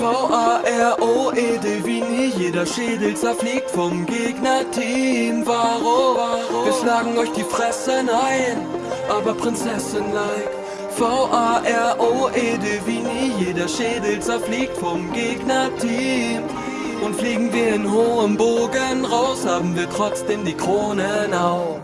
V-A-R-O-E-D wie nie, jeder Schädel zerfliegt vom Gegnerteam. Warum? Wir schlagen euch die Fressen ein, aber Prinzessin-like. V-A-R-O-E-D wie nie, jeder Schädel zerfliegt vom Gegnerteam. Und fliegen wir in hohem Bogen raus, haben wir trotzdem die Kronen auf.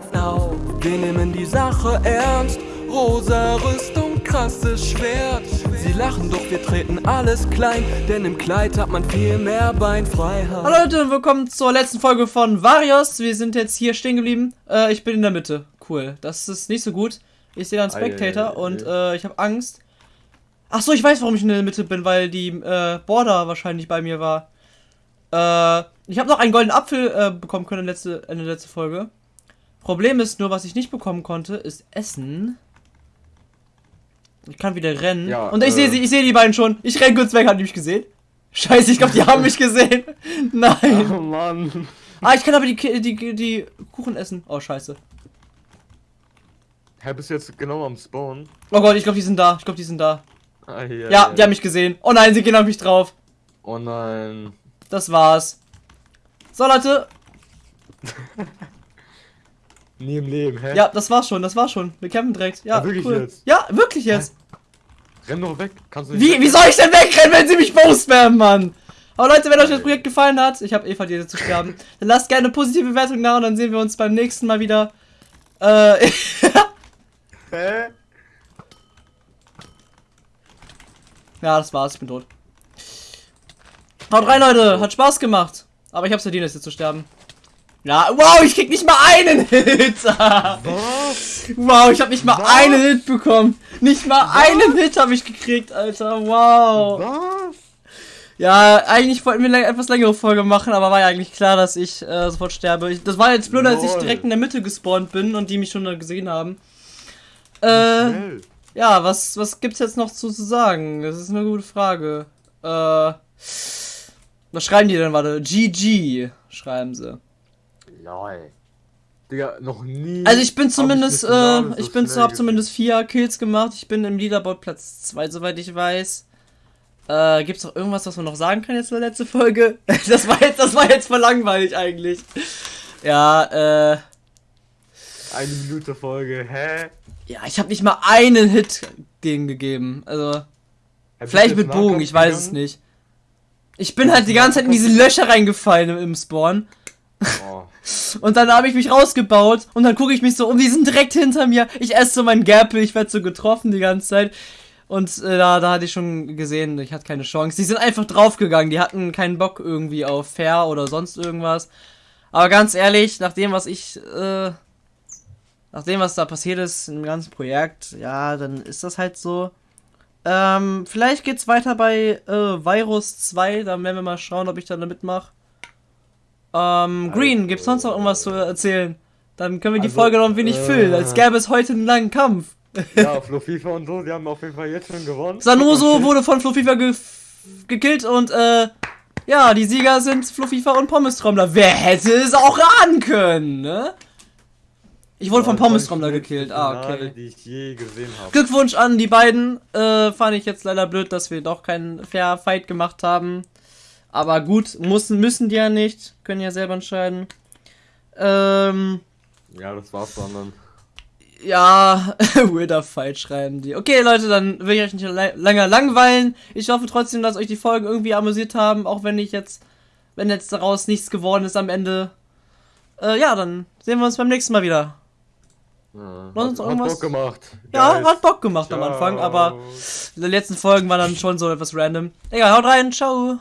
Wir nehmen die Sache ernst, rosa Rüstung, krasses Schwert. Sie lachen, doch wir treten alles klein, denn im Kleid hat man viel mehr Beinfreiheit. Hallo Leute und willkommen zur letzten Folge von Varios. Wir sind jetzt hier stehen geblieben. Äh, ich bin in der Mitte. Cool. Das ist nicht so gut. Ich sehe einen Spectator Ei, ei, ei, und äh, ich habe Angst. Ach so, ich weiß, warum ich in der Mitte bin, weil die äh, Border wahrscheinlich bei mir war. Äh, ich habe noch einen goldenen Apfel äh, bekommen können in der, letzte, in der letzten Folge. Problem ist nur, was ich nicht bekommen konnte, ist Essen. Ich kann wieder rennen. Ja, und ich äh, sehe sie, ich sehe die beiden schon. Ich renn kurz weg, hat die mich gesehen? Scheiße, ich glaube, die haben mich gesehen. Nein. Oh Mann. Ah, ich kann aber die, die, die Kuchen essen. Oh, scheiße. Hä, bist du jetzt genau am Spawn? Oh Gott, ich glaube, die sind da. Ich glaube, die sind da. Ah, ja, Ja, die haben mich gesehen. Oh nein, sie gehen auf mich drauf. Oh nein. Das war's. So, Leute. Nie im Leben, hä? Ja, das war's schon. Das war's schon. Wir kämpfen direkt. Ja, Ja, wirklich cool. jetzt? Ja, wirklich jetzt. Renn doch weg. Kannst du nicht Wie, weg? wie soll ich denn wegrennen, wenn sie mich spammen, Mann? Aber Leute, wenn euch das Projekt gefallen hat, ich habe eh verdient zu sterben, dann lasst gerne eine positive Bewertung da und dann sehen wir uns beim nächsten Mal wieder. Äh, Hä? ja, das war's, ich bin tot. Haut rein, Leute, hat Spaß gemacht. Aber ich hab's verdient, jetzt zu sterben. Ja, wow, ich krieg nicht mal einen Hit. Was? wow, ich hab nicht mal Was? einen Hit bekommen. Nicht mal einen Hit habe ich gekriegt, Alter. Wow. Was? Ja, eigentlich wollten wir eine etwas längere Folge machen, aber war ja eigentlich klar, dass ich äh, sofort sterbe. Ich, das war jetzt blöd, als ich direkt in der Mitte gespawnt bin und die mich schon gesehen haben. Äh, ja, was, was gibt's jetzt noch zu, zu sagen? Das ist eine gute Frage. Äh, was schreiben die denn? Warte, GG schreiben sie. Lol. Digga, noch nie. Also ich bin hab zumindest, Finale äh, so ich bin, hab zumindest vier Kills gemacht. Ich bin im Leaderboard Platz 2, soweit ich weiß. Äh, gibt's noch irgendwas, was man noch sagen kann jetzt in der letzten Folge? das war jetzt, das war jetzt voll langweilig eigentlich. Ja, äh, Eine Minute Folge, hä? ja, ich habe nicht mal einen Hit gegen gegeben. Also, bist vielleicht mit Bogen, ich weiß es gegangen? nicht. Ich bin halt die ganze Zeit in diese Löcher reingefallen im, im Spawn. Oh. Und dann habe ich mich rausgebaut und dann gucke ich mich so um, die sind direkt hinter mir. Ich esse so meinen Gapple, ich werde so getroffen die ganze Zeit. Und äh, da, da hatte ich schon gesehen, ich hatte keine Chance. Die sind einfach draufgegangen, die hatten keinen Bock irgendwie auf Fair oder sonst irgendwas. Aber ganz ehrlich, nach dem, was ich, äh, nach dem, was da passiert ist im ganzen Projekt, ja, dann ist das halt so. Ähm, vielleicht geht's weiter bei äh, Virus 2, dann werden wir mal schauen, ob ich da mitmache. Ähm, Green, Also- gibt's sonst noch irgendwas zu erzählen? Dann können wir die Also, Folge noch ein wenig äh, füllen, als gäbe es heute einen langen Kampf. Ja, Flo FIFA und so, die haben auf jeden Fall jetzt schon gewonnen. Sanoso wurde von Fluffifa ge gekillt und äh, ja, die Sieger sind Fluffifa und Pommes-Trommler. Wer hätte es auch ahnen können, ne? Ich wurde von war die Pommes-Trommler schnellste gekillt. Ah, okay. Die ich je gesehen habe. Glückwunsch an die beiden. Äh, fand ich jetzt leider blöd, dass wir doch keinen Fair Fight gemacht haben. Aber gut, müssen, müssen die ja nicht. Können ja selber entscheiden. Ähm, Ja, das war's dann. dann. ja, weirder Fight schreiben die. Okay, Leute, dann will ich euch nicht länger langweilen. Ich hoffe trotzdem, dass euch die Folgen irgendwie amüsiert haben, auch wenn ich jetzt, wenn jetzt daraus nichts geworden ist am Ende. Äh, ja, dann sehen wir uns beim nächsten Mal wieder. Ja, hat, hat? Bock gemacht. Ja, Geil. hat Bock gemacht am Ciao. Anfang, aber die letzten Folgen waren dann schon so etwas random. Egal, haut rein, ciao.